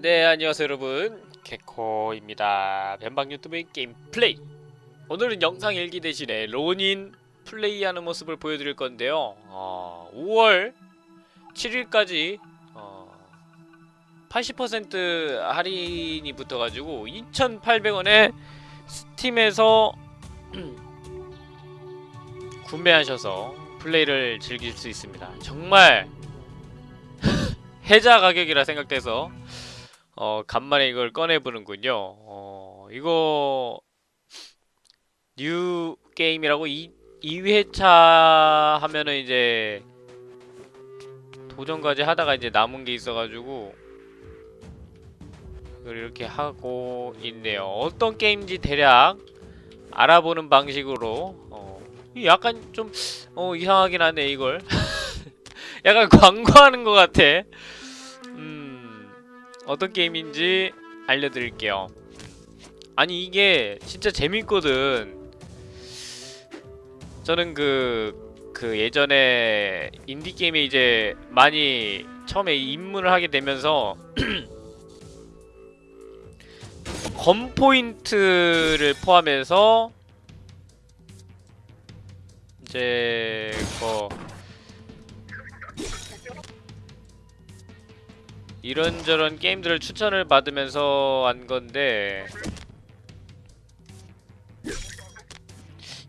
네 안녕하세요 여러분. 개코입니다. 변방 유튜브의 게임 플레이. 오늘은 영상 일기 대신에 론인 플레이하는 모습을 보여드릴 건데요. 어, 5월 7일까지 어, 80% 할인이 붙어가지고 2,800원에 스팀에서 구매하셔서 플레이를 즐길 수 있습니다. 정말 해자 가격이라 생각돼서 어 간만에 이걸 꺼내보는군요. 어 이거 new game이라고 2, 2회차 하면은 이제 도전까지 하다가 이제 남은 게 있어가지고 이걸 이렇게 하고 있네요. 어떤 게임인지 대략 알아보는 방식으로 어이 약간 좀 어 이상하긴 하네 이걸. 약간 광고하는 것 같아. 음 어떤 게임인지 알려드릴게요. 아니 이게 진짜 재밌거든. 저는 그, 그 예전에 인디게임에 이제 많이 처음에 입문을 하게 되면서 검 포인트를 포함해서 이제 뭐 이런저런 게임들을 추천을 받으면서 한 건데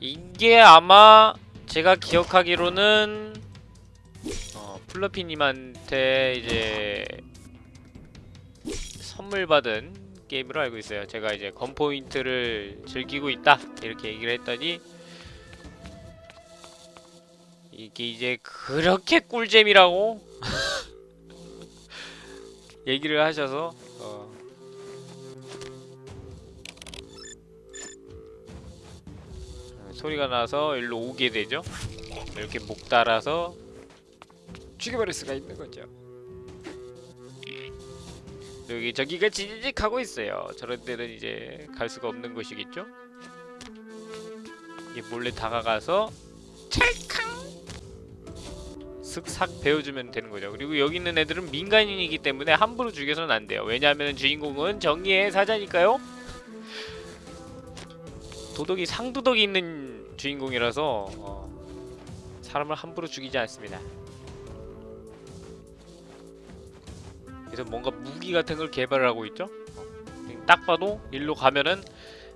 이게 아마 제가 기억하기로는 어, 플러피님한테 이제 선물 받은 게임으로 알고 있어요. 제가 이제 건포인트를 즐기고 있다 이렇게 얘기를 했더니 이게 이제 그렇게 꿀잼이라고 얘기를 하셔서 어. 소리가 나서 일로 오게 되죠. 이렇게 목 달아서 죽여버릴 수가 있는 거죠. 여기 저기가 지직 하고 있어요. 저런 데는 이제 갈 수가 없는 곳이겠죠. 이 몰래 다가가서 찰캉 슥삭 베어주면 되는 거죠. 그리고 여기 있는 애들은 민간인이기 때문에 함부로 죽여서는 안 돼요. 왜냐하면 주인공은 정의의 사자니까요. 도덕이 상도덕이 있는 주인공이라서 어, 사람을 함부로 죽이지 않습니다. 그래서 뭔가 무기 같은 걸 개발을 하고 있죠. 어, 딱 봐도 일로 가면은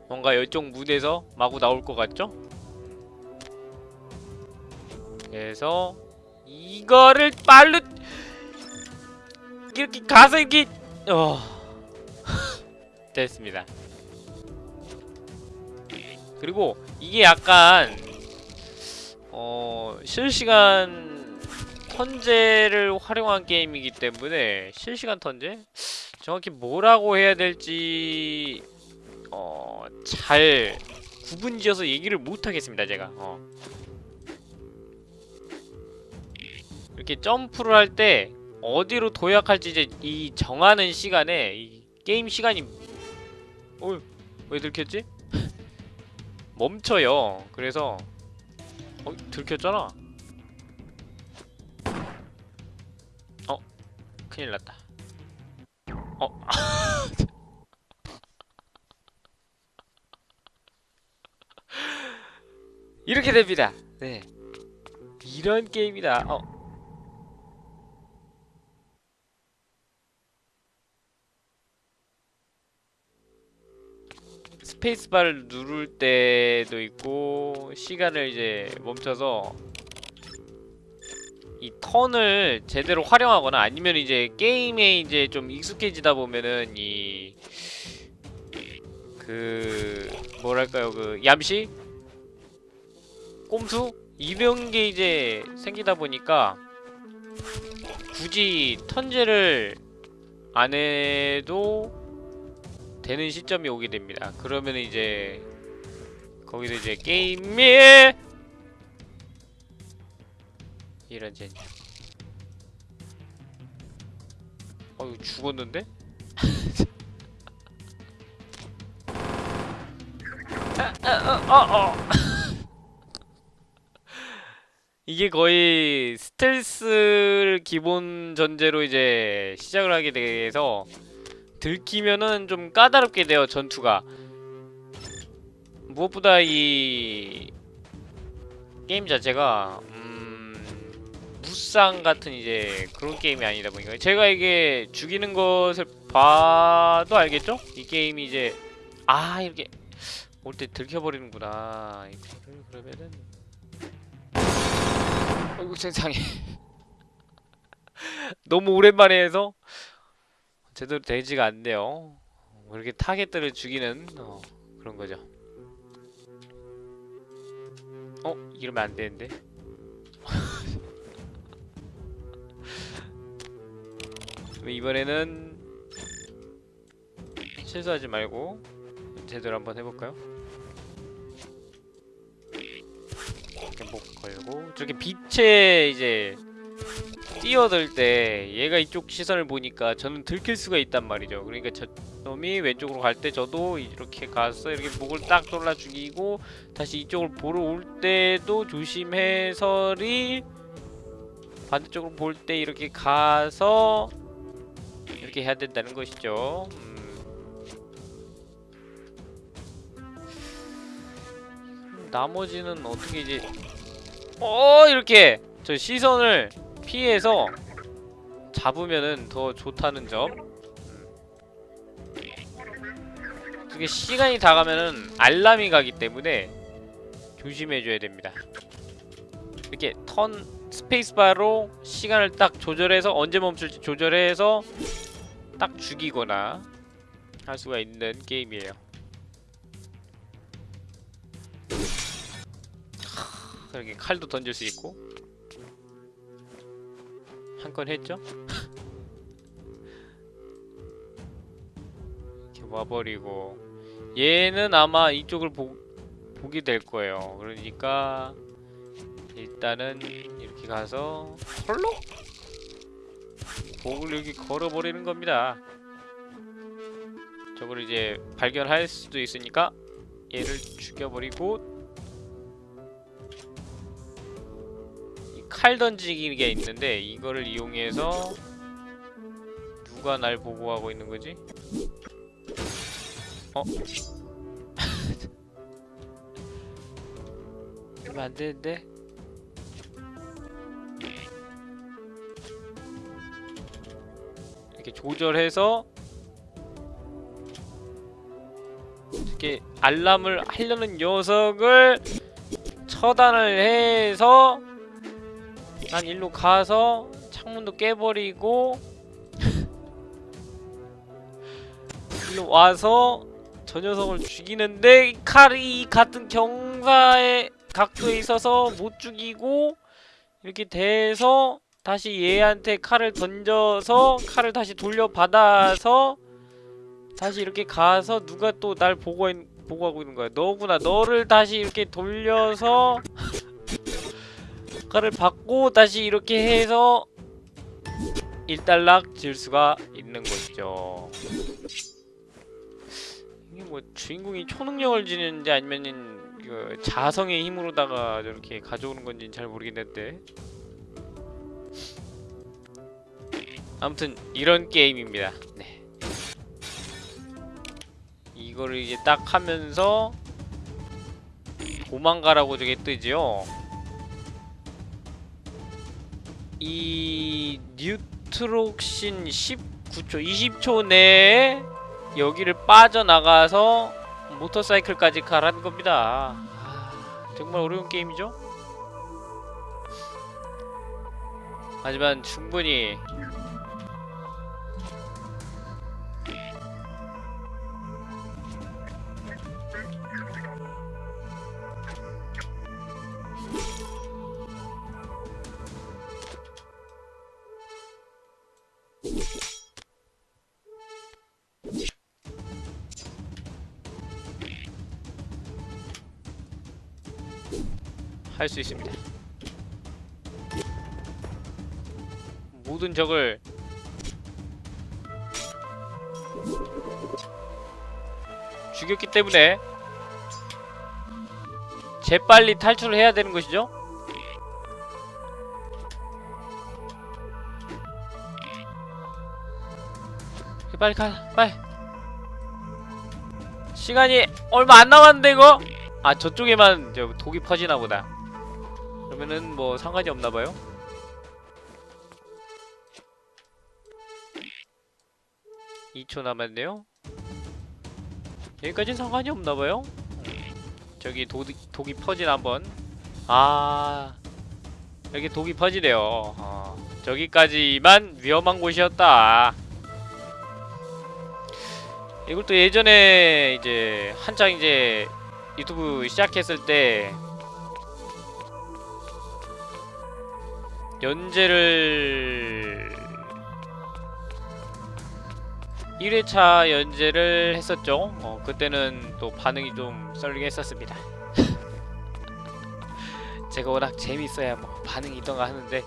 뭔가 이쪽 무대에서 마구 나올 것 같죠? 그래서 이거를 빨로 이렇게 가서 이렇게 어 됐습니다. 그리고 이게 약간 어 실시간 턴제를 활용한 게임이기 때문에 실시간 턴제 정확히 뭐라고 해야 될지 어 잘 구분지어서 얘기를 못 하겠습니다 제가 어. 이렇게 점프를 할 때 어디로 도약할지 이제 이 정하는 시간에 이 게임 시간이 어, 왜 들켰지? 멈춰요. 그래서 어, 들켰잖아. 어, 큰일 났다. 어. 이렇게 됩니다. 네. 이런 게임이다. 어. 스페이스바를 누를 때도 있고 시간을 이제 멈춰서 이 턴을 제대로 활용하거나 아니면 이제 게임에 이제 좀 익숙해지다 보면은 이 그 뭐랄까요? 그 얌시? 꼼수? 이런 게 이제 생기다 보니까 굳이 턴제를 안 해도 되는 시점이 오게 됩니다. 그러면 이제 거기서 이제 게임에 이런 젠. 어 이거 죽었는데? 어, 어, 어. 이게 거의 스텔스를 기본 전제로 이제 시작을 하게 돼서 들키면은 좀 까다롭게 돼요 전투가. 무엇보다 이 게임 자체가 음 무쌍 같은 이제 그런 게임이 아니다 보니까. 제가 이게 죽이는 것을 봐도 알겠죠? 이 게임이 이제 아 이렇게 올 때 들켜버리는구나. 그러면은. 어이구 세상에. 너무 오랜만에 해서 제대로 되지가 않네요. 뭐 이렇게 타겟들을 죽이는 어, 그런 거죠. 어? 이러면 안 되는데. 이번에는 실수하지 말고 제대로 한번 해볼까요? 이렇게 목 걸고 저렇게 빛에 이제 뛰어들 때 얘가 이쪽 시선을 보니까 저는 들킬 수가 있단 말이죠. 그러니까 저 놈이 왼쪽으로 갈 때 저도 이렇게 가서 이렇게 목을 딱 돌라 죽이고 다시 이쪽을 보러 올 때도 조심해서리 반대쪽으로 볼 때 이렇게 가서 이렇게 해야 된다는 것이죠. 음. 나머지는 어떻게 이제 어 이렇게 저 시선을 피해서 잡으면은 더 좋다는 점. 이게 시간이 다 가면은 알람이 가기 때문에 조심해줘야 됩니다. 이렇게 턴 스페이스바로 시간을 딱 조절해서 언제 멈출지 조절해서 딱 죽이거나 할 수가 있는 게임이에요. 하, 이렇게 칼도 던질 수 있고 한 건 했죠? 이렇게 와버리고. 얘는 아마 이쪽을 보, 보게 될 거예요. 그러니까 일단은 이렇게 가서 홀로 목을 이렇게 걸어버리는 겁니다. 저걸 이제 발견할 수도 있으니까 얘를 죽여버리고 칼 던지기가 있는데 이거를 이용해서 누가 날 보고하고 있는 거지? 어? 이러면 안 되는데? 이렇게 조절해서 이렇게 알람을 하려는 녀석을 처단을 해서 난 일로 가서 창문도 깨버리고 일로 와서 저 녀석을 죽이는데 이 칼이 같은 경사의 각도에 있어서 못 죽이고 이렇게 돼서 다시 얘한테 칼을 던져서 칼을 다시 돌려받아서 다시 이렇게 가서 누가 또 날 보고, 있- 보고 하고 있는 거야. 너구나. 너를 다시 이렇게 돌려서 칼을 받고 다시 이렇게 해서 일단락 질 수가 있는 것이죠. 이게 뭐 주인공이 초능력을 지는지 아니면은 그 자성의 힘으로다가 저렇게 가져오는 건지는 잘 모르겠는데 아무튼 이런 게임입니다. 네. 이거를 이제 딱 하면서 도망가라고 저게 뜨지요. 이 뉴트록신 19초, 20초 내에 여기를 빠져나가서 모터사이클까지 가라는 겁니다. 아, 정말 어려운 게임이죠? 하지만 충분히 할 수 있습니다. 모든 적을 죽였기 때문에 재빨리 탈출을 해야 되는 것이죠? 빨리 가 빨리 시간이 얼마 안 남았는데 이거 아 저쪽에만 저 독이 퍼지나 보다 그러면은 뭐 상관이 없나 봐요? 2초 남았네요. 여기까지 상관이 없나 봐요? 저기 독이, 독이 퍼진 한번. 아 여기 독이 퍼지네요. 어, 저기까지만 위험한 곳이었다. 이것도 예전에 이제 한창 이제 유튜브 시작했을 때 연재를 1회차 연재를 했었죠. 어, 그때는 또 반응이 좀 썰리게 했었습니다. 제가 워낙 재밌어야 뭐 반응이 있던가 하는데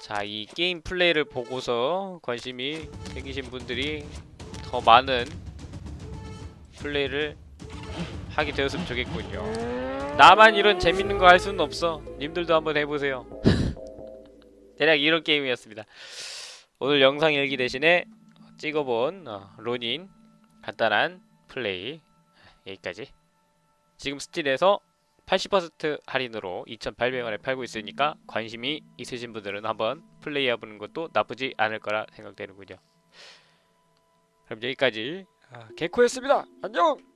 자, 이 게임 플레이를 보고서 관심이 생기신 분들이 더 많은 플레이를 하게 되었으면 좋겠군요. 나만 이런 재밌는 거 할 수는 없어. 님들도 한번 해보세요. 대략 이런 게임이었습니다. 오늘 영상 일기 대신에 찍어본 어, 로닌 간단한 플레이 여기까지. 지금 스틸에서 80% 할인으로 2,800원에 팔고 있으니까 관심이 있으신 분들은 한번 플레이 해보는 것도 나쁘지 않을 거라 생각되는군요. 그럼 여기까지 아, 개코였습니다. 안녕!